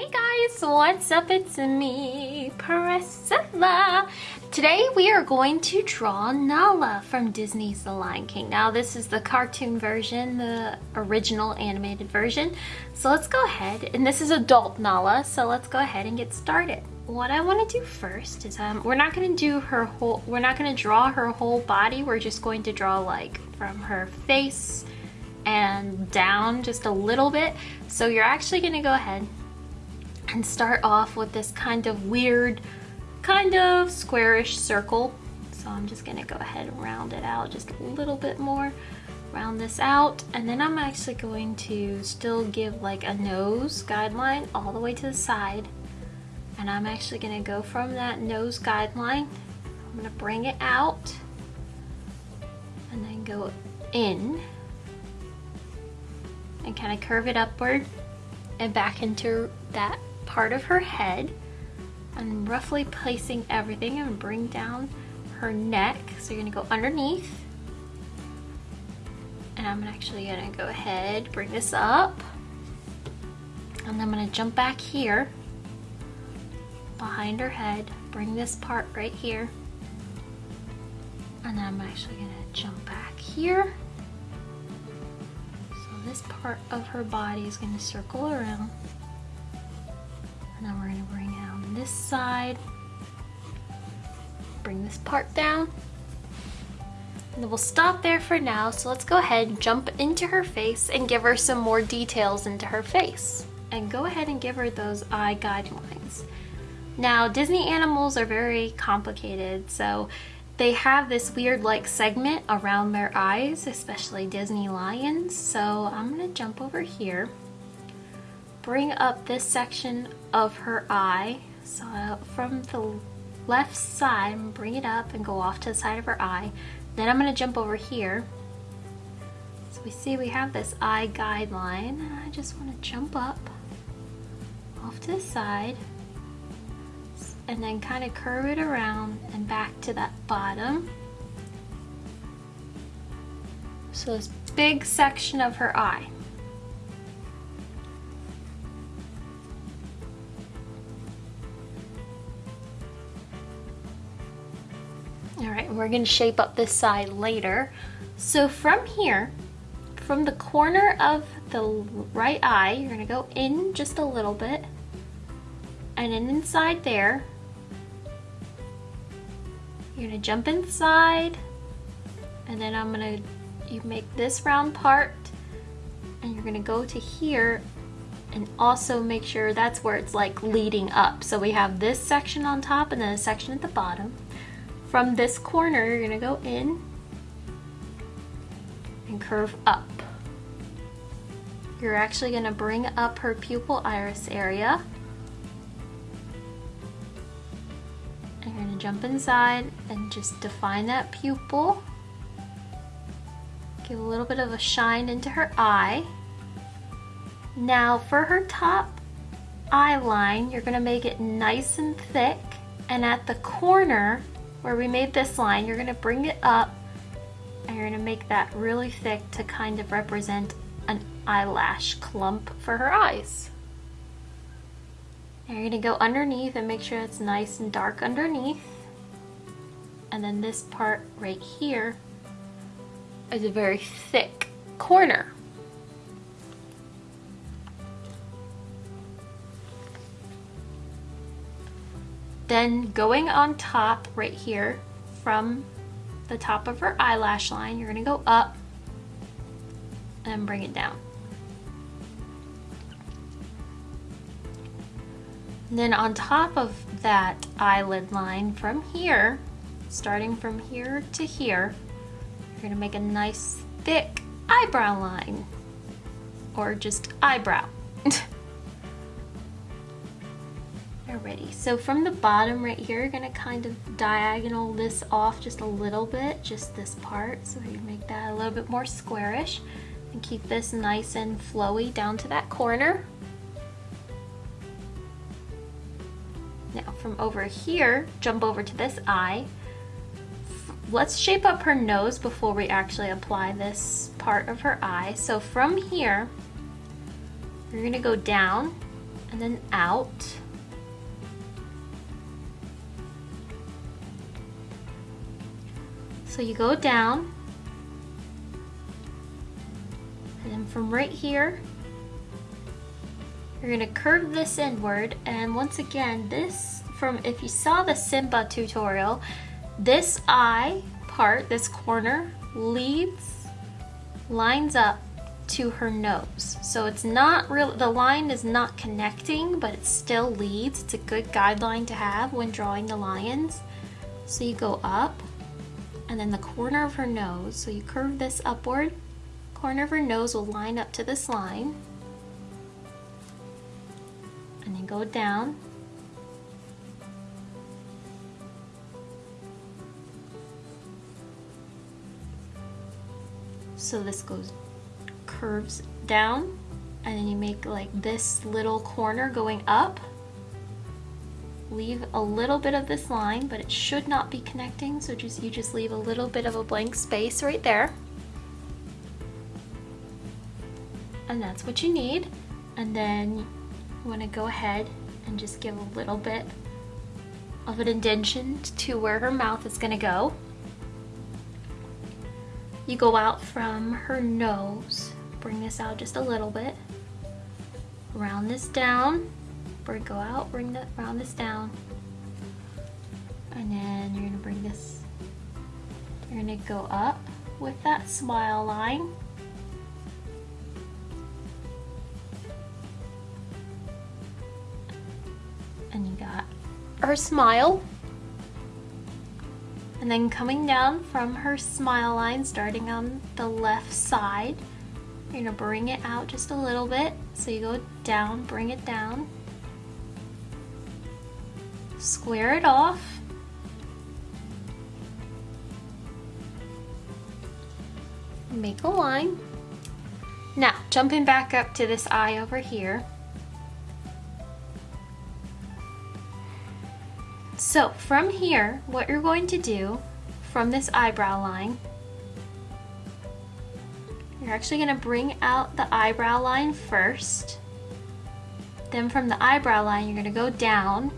Hey guys, what's up? It's me, Priscilla. Today we are going to draw Nala from Disney's The Lion King. Now this is the cartoon version, the original animated version. So let's go ahead, and this is adult Nala, so let's go ahead and get started. What I want to do first is um, we're not going to do her whole, we're not going to draw her whole body. We're just going to draw like from her face and down just a little bit. So you're actually going to go ahead and start off with this kind of weird, kind of squarish circle. So I'm just gonna go ahead and round it out just a little bit more. Round this out, and then I'm actually going to still give like a nose guideline all the way to the side. And I'm actually gonna go from that nose guideline. I'm gonna bring it out and then go in and kind of curve it upward and back into that part of her head. I'm roughly placing everything and bring down her neck. So you're gonna go underneath. And I'm actually gonna go ahead, bring this up. And I'm gonna jump back here behind her head, bring this part right here. And then I'm actually gonna jump back here. So this part of her body is gonna circle around. Then we're gonna bring down this side. Bring this part down. And we'll stop there for now. So let's go ahead and jump into her face and give her some more details into her face. And go ahead and give her those eye guidelines. Now, Disney animals are very complicated, so they have this weird like segment around their eyes, especially Disney lions. So I'm gonna jump over here bring up this section of her eye. So uh, from the left side, bring it up and go off to the side of her eye. Then I'm gonna jump over here. So we see we have this eye guideline and I just wanna jump up off to the side and then kind of curve it around and back to that bottom. So this big section of her eye. All right, we're gonna shape up this side later. So from here, from the corner of the right eye, you're gonna go in just a little bit and then inside there, you're gonna jump inside and then I'm gonna, you make this round part and you're gonna go to here and also make sure that's where it's like leading up. So we have this section on top and then a section at the bottom. From this corner, you're gonna go in and curve up. You're actually gonna bring up her pupil iris area. And you're gonna jump inside and just define that pupil. Give a little bit of a shine into her eye. Now for her top eye line, you're gonna make it nice and thick. And at the corner, where we made this line, you're gonna bring it up and you're gonna make that really thick to kind of represent an eyelash clump for her eyes. And you're gonna go underneath and make sure it's nice and dark underneath. And then this part right here is a very thick corner. Then going on top right here from the top of her eyelash line, you're gonna go up and bring it down. And then on top of that eyelid line from here, starting from here to here, you're gonna make a nice thick eyebrow line or just eyebrow. So from the bottom right here, you're gonna kind of diagonal this off just a little bit, just this part, so you make that a little bit more squarish and keep this nice and flowy down to that corner. Now from over here, jump over to this eye. Let's shape up her nose before we actually apply this part of her eye. So from here, you're gonna go down and then out. So you go down, and then from right here, you're gonna curve this inward, and once again, this from, if you saw the Simba tutorial, this eye part, this corner, leads, lines up to her nose. So it's not real, the line is not connecting, but it still leads. It's a good guideline to have when drawing the lions. So you go up, and then the corner of her nose, so you curve this upward, corner of her nose will line up to this line, and then go down, so this goes curves down. And then you make like this little corner going up leave a little bit of this line but it should not be connecting so just you just leave a little bit of a blank space right there. And that's what you need. And then you want to go ahead and just give a little bit of an indentation to where her mouth is going to go. You go out from her nose, bring this out just a little bit, round this down, bring go out, bring that round this down, and then you're gonna bring this, you're gonna go up with that smile line. And you got her smile. And then coming down from her smile line, starting on the left side, you're gonna bring it out just a little bit. So you go down, bring it down. Square it off. Make a line. Now, jumping back up to this eye over here, So from here, what you're going to do from this eyebrow line, you're actually going to bring out the eyebrow line first. Then from the eyebrow line, you're going to go down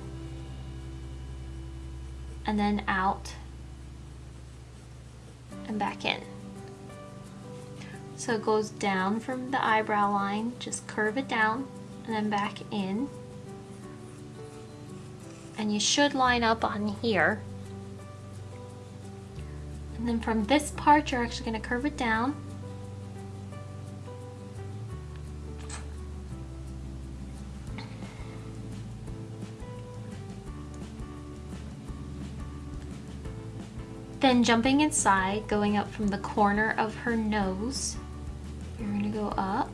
and then out and back in. So it goes down from the eyebrow line, just curve it down and then back in and you should line up on here. And then from this part, you're actually going to curve it down. Then jumping inside, going up from the corner of her nose, you're to go up.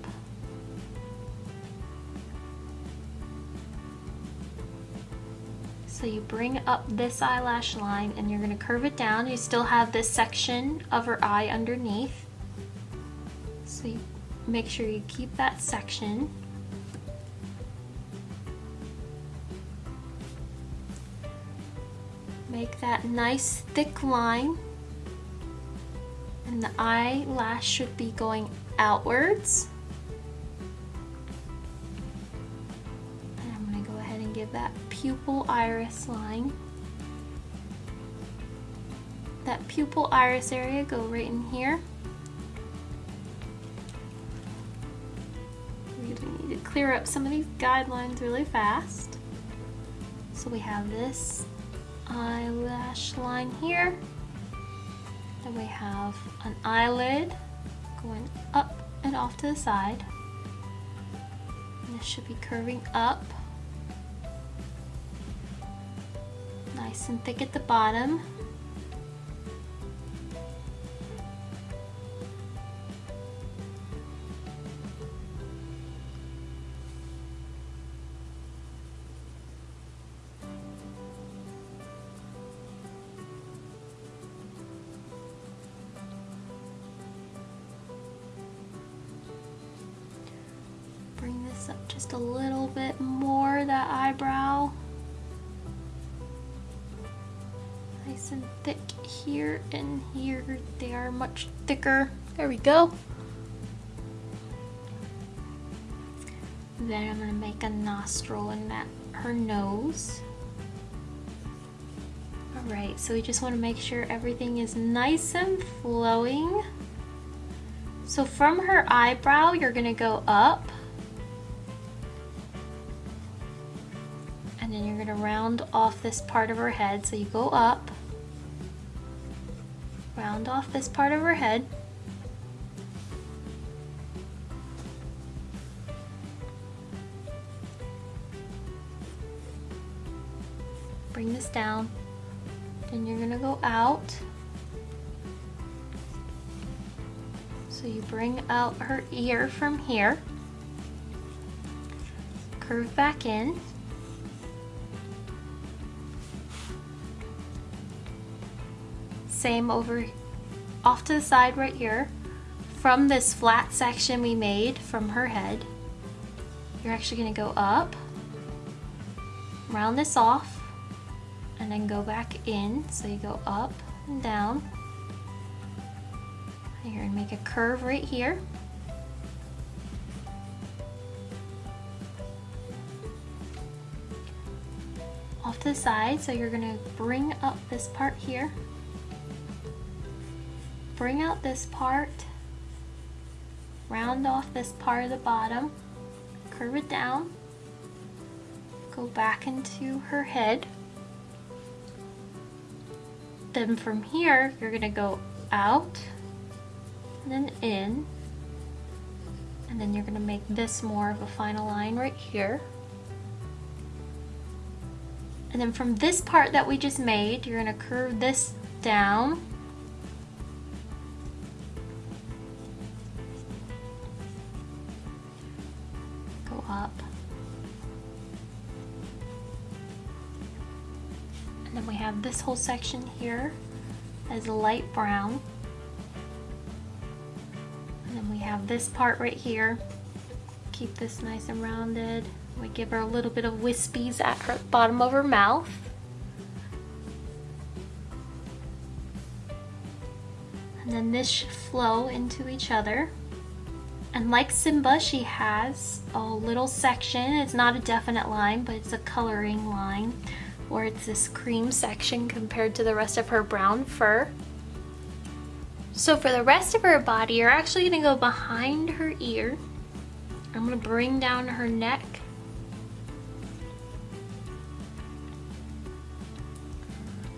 So you bring up this eyelash line and you're to curve it down. You still have this section of her eye underneath. So make sure you keep that section. Make that nice thick line. And the eyelash should be going outwards. And I'm going to go ahead and give that pupil iris line. That pupil iris area go right in here. We need to clear up some of these guidelines really fast. So we have this eyelash line here. Then we have an eyelid going up and off to the side. And this should be curving up nice and thick at the bottom. Up just a little bit more, that eyebrow. nice and thick here and here. They are much thicker. There we go. Then I'm gonna make a nostril in that her nose. All right, so we just wanna make sure everything is nice and flowing. So from her eyebrow, you're gonna go up. Gonna round off this part of her head. So you go up, round off this part of her head. Bring this down. Then you're gonna go out. So you bring out her ear from here. Curve back in. Same over off to the side right here. From this flat section we made from her head, you're actually gonna go up, round this off, and then go back in. So you go up and down. And you're gonna make a curve right here. Off to the side, so you're gonna bring up this part here. Bring out this part, round off this part of the bottom, curve it down, go back into her head. Then from here, you're gonna go out, and then in, and then you're gonna make this more of a final line right here. And then from this part that we just made, you're gonna curve this down. This whole section here as a light brown. And then we have this part right here. Keep this nice and rounded. We give her a little bit of wispies at her bottom of her mouth. And then this should flow into each other. And like Simba, she has a little section. It's not a definite line, but it's a coloring line where it's this cream section compared to the rest of her brown fur. So for the rest of her body, you're actually gonna go behind her ear. I'm gonna bring down her neck.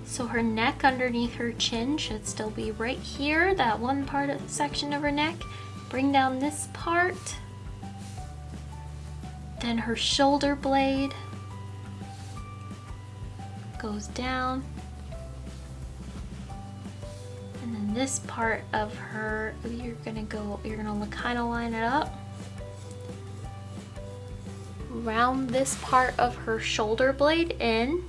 So her neck underneath her chin should still be right here, that one part of the section of her neck. Bring down this part. Then her shoulder blade goes down. And then this part of her, you're gonna go, you're gonna kind of line it up. Round this part of her shoulder blade in.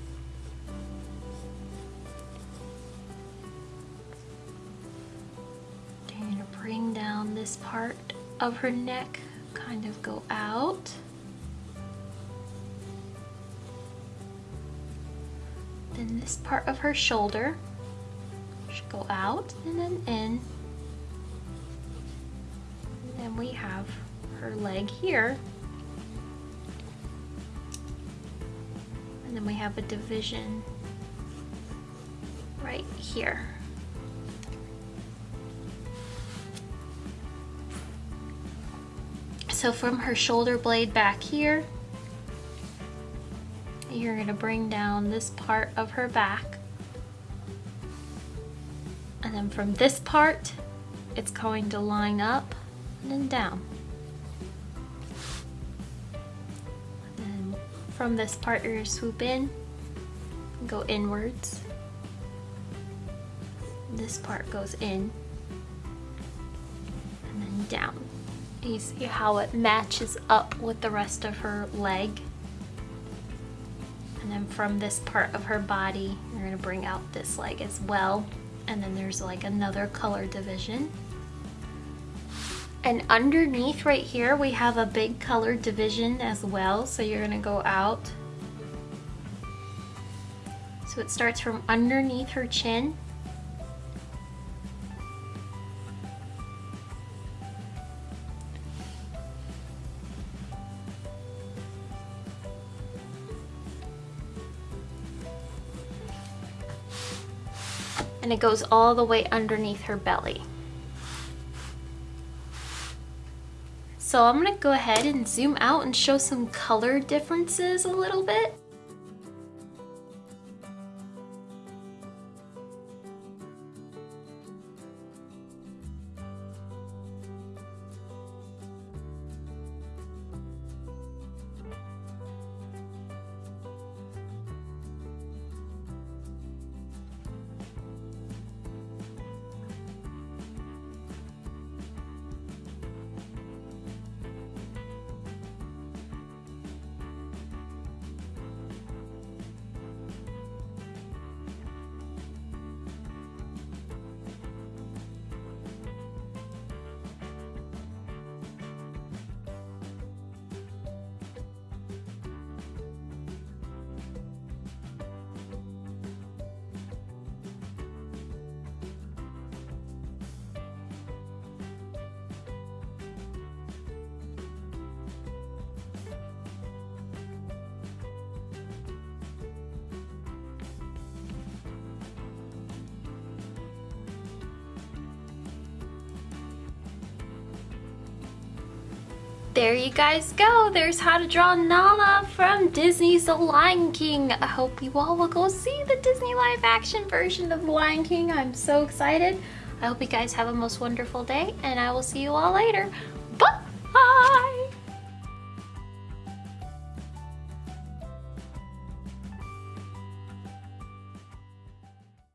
You're gonna bring down this part of her neck, kind of go out. Then this part of her shoulder should go out and then in. And then we have her leg here. And then we have a division right here. So from her shoulder blade back here, you're gonna bring down this part of her back. And then from this part, it's going to line up and then down. And then from this part, you're gonna swoop in go inwards. This part goes in and then down. You see how it matches up with the rest of her leg. From this part of her body, you're gonna bring out this leg as well. And then there's like another color division. And underneath right here, we have a big color division as well. So you're gonna go out. So it starts from underneath her chin. And it goes all the way underneath her belly. So I'm gonna go ahead and zoom out and show some color differences a little bit. There you guys go. There's how to draw Nala from Disney's The Lion King. I hope you all will go see the Disney live action version of The Lion King. I'm so excited. I hope you guys have a most wonderful day and I will see you all later.